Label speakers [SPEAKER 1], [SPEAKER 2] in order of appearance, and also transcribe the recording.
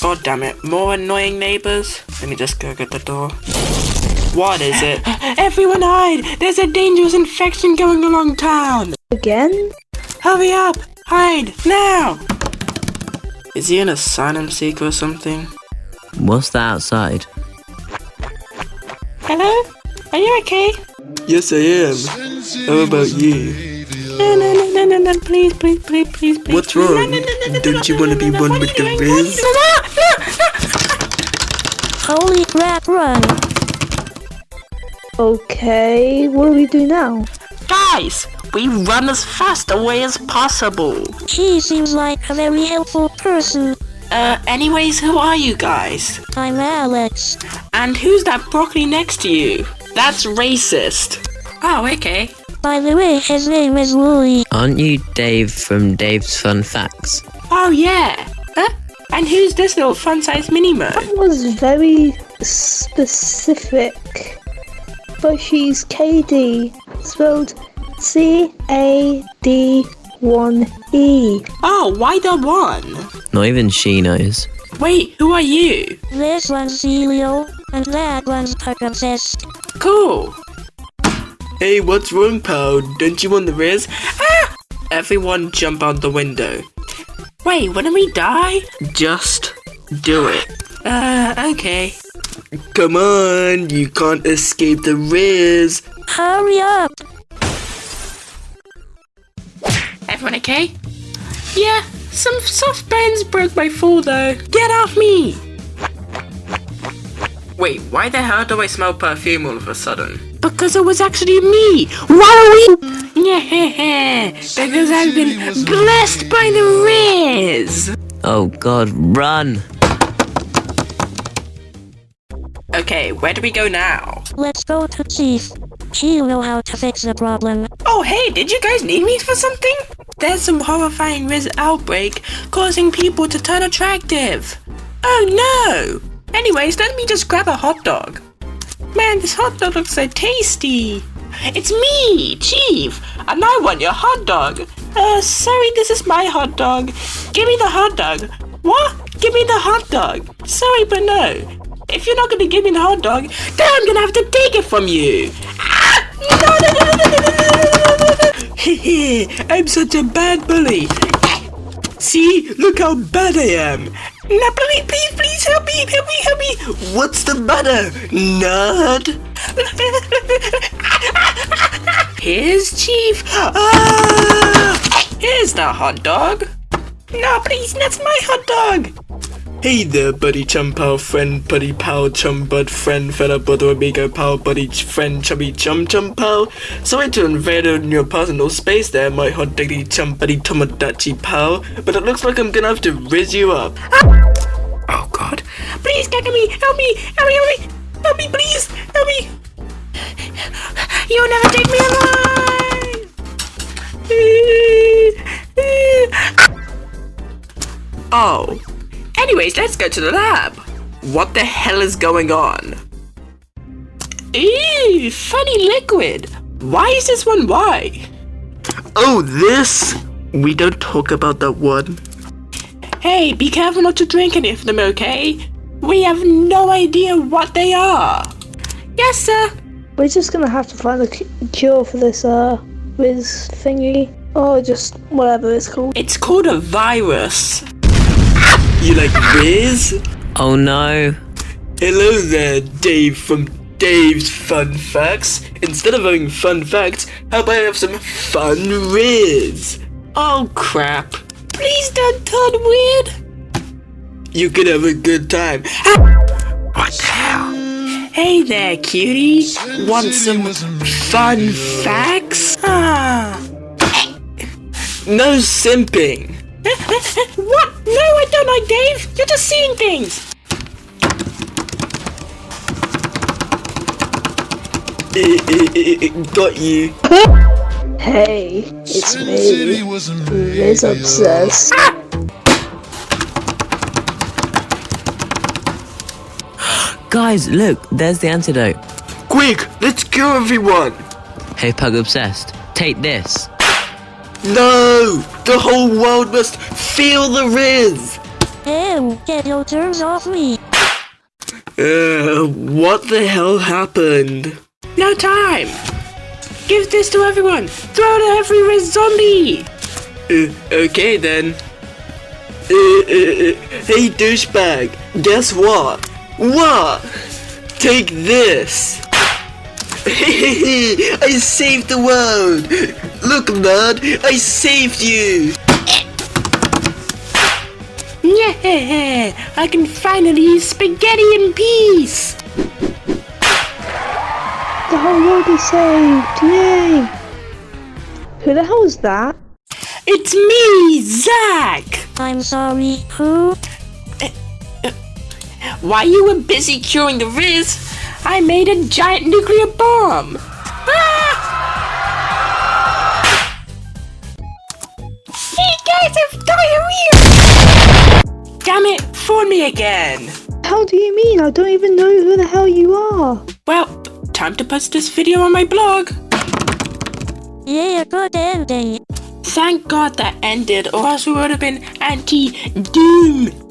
[SPEAKER 1] God damn it. More annoying neighbors? Let me just go get the door. What is it? Everyone hide! There's a dangerous infection going along town!
[SPEAKER 2] Again?
[SPEAKER 1] Hurry up! Hide! Now! Is he an asylum seeker or something?
[SPEAKER 3] What's that outside?
[SPEAKER 1] Hello? Are you okay?
[SPEAKER 4] Yes, I am. How about you?
[SPEAKER 1] No, no, no, no, no, no, please, please, please, please, please.
[SPEAKER 4] What's wrong?
[SPEAKER 1] No, no, no, no, no,
[SPEAKER 4] Don't you wanna
[SPEAKER 1] no,
[SPEAKER 4] be
[SPEAKER 1] no,
[SPEAKER 4] one with the
[SPEAKER 1] you doing?
[SPEAKER 4] Riz?
[SPEAKER 2] Holy crap, run! Okay, what do we do now?
[SPEAKER 1] Guys, we run as fast away as possible.
[SPEAKER 2] She seems like a very helpful person.
[SPEAKER 1] Uh, anyways, who are you guys?
[SPEAKER 2] I'm Alex.
[SPEAKER 1] And who's that broccoli next to you? That's racist. Oh, okay.
[SPEAKER 2] By the way, his name is Louie.
[SPEAKER 3] Aren't you Dave from Dave's Fun Facts?
[SPEAKER 1] Oh, yeah. Huh? And who's this little fun-sized mini-mo?
[SPEAKER 2] That was very specific. But she's KD, spelled C A D 1 E.
[SPEAKER 1] Oh, why the one?
[SPEAKER 3] Not even she knows.
[SPEAKER 1] Wait, who are you?
[SPEAKER 2] This one's Celio, and that one's Pug Obsessed.
[SPEAKER 1] Cool.
[SPEAKER 4] Hey, what's wrong, pal? Don't you want the Riz?
[SPEAKER 1] Ah! Everyone jump out the window. Wait, wouldn't we die? Just do it. Uh, okay.
[SPEAKER 4] Come on, you can't escape the Riz.
[SPEAKER 2] Hurry up!
[SPEAKER 1] Everyone okay? Yeah, some soft bones broke my fall though. Get off me! Wait, why the hell do I smell perfume all of a sudden? Because it was actually me! Why are we? Yeah, because I've been blessed by the Riz!
[SPEAKER 3] Oh god, run!
[SPEAKER 1] Okay, where do we go now?
[SPEAKER 2] Let's go to Chief. He'll know how to fix the problem.
[SPEAKER 1] Oh hey, did you guys need me for something? There's some horrifying Riz outbreak causing people to turn attractive. Oh no! Anyways, let me just grab a hot dog. Man, this hot dog looks so tasty. It's me, Chief, and I want your hot dog. Uh, sorry, this is my hot dog. Give me the hot dog. What? Give me the hot dog. Sorry, but no. If you're not gonna give me the hot dog, then I'm gonna have to take it from you. Ah! No, no, no, no, no, no, no. I'm such a bad bully. See, look how bad I am. Now, please, please, please help me, help me, help me.
[SPEAKER 4] What's the matter, nerd?
[SPEAKER 1] Here's Chief. Ah! Here's the hot dog. No, please, that's my hot dog.
[SPEAKER 4] Hey there, buddy chum pal, friend, buddy pal, chum bud, friend, fella, brother, amigo, pal, buddy, friend, chubby chum, chum pal. Sorry to invade on your personal space there, my hot diggity chum buddy Tomodachi pal, but it looks like I'm gonna have to riz you up.
[SPEAKER 1] Oh God! Please me! Help me! Help me! Help me! Help me! Please! Help me! You'll never take me alive! oh. Anyways, let's go to the lab. What the hell is going on? Ew, funny liquid. Why is this one white?
[SPEAKER 4] Oh, this? We don't talk about that one.
[SPEAKER 1] Hey, be careful not to drink any of them, okay? We have no idea what they are. Yes, sir.
[SPEAKER 2] We're just gonna have to find a cure for this, uh, whiz thingy. Or just whatever it's called.
[SPEAKER 1] It's called a virus.
[SPEAKER 4] You like Riz?
[SPEAKER 3] Oh no!
[SPEAKER 4] Hello there, Dave from Dave's Fun Facts. Instead of having fun facts, how about I have some fun Riz?
[SPEAKER 1] Oh crap. Please don't turn weird.
[SPEAKER 4] You could have a good time.
[SPEAKER 1] What the hell? Hey there, cutie. Want some fun facts? Ah.
[SPEAKER 4] No simping.
[SPEAKER 1] What? No, I don't like Dave. You're just seeing things.
[SPEAKER 4] Got you.
[SPEAKER 2] Hey, it's me, Riz Obsessed.
[SPEAKER 3] Guys, look, there's the antidote.
[SPEAKER 4] Quick, let's cure everyone.
[SPEAKER 3] Hey Pug Obsessed, take this.
[SPEAKER 4] No, the whole world must feel the Riz.
[SPEAKER 5] Ew, get your germs off me.
[SPEAKER 4] Uh, what the hell happened?
[SPEAKER 1] No time! Give this to everyone! Throw it at every red zombie!
[SPEAKER 4] Uh, okay then. Uh, uh, uh, hey douchebag, guess what? What? Take this! I saved the world! Look man, I saved you!
[SPEAKER 1] Yeah! I can finally eat spaghetti in peace!
[SPEAKER 2] The whole world is saved! Yay! Who the hell is that?
[SPEAKER 1] It's me, Zach!
[SPEAKER 5] I'm sorry, who?
[SPEAKER 1] Uh, uh, While you were busy curing the Riz, I made a giant nuclear bomb! Ah! You guys have diarrhea! Damn it, phone me again!
[SPEAKER 2] How do you mean? I don't even know who the hell you are.
[SPEAKER 1] Well, time to post this video on my blog.
[SPEAKER 5] Yeah, good ending.
[SPEAKER 1] Thank God that ended, or else we would have been anti-doomed.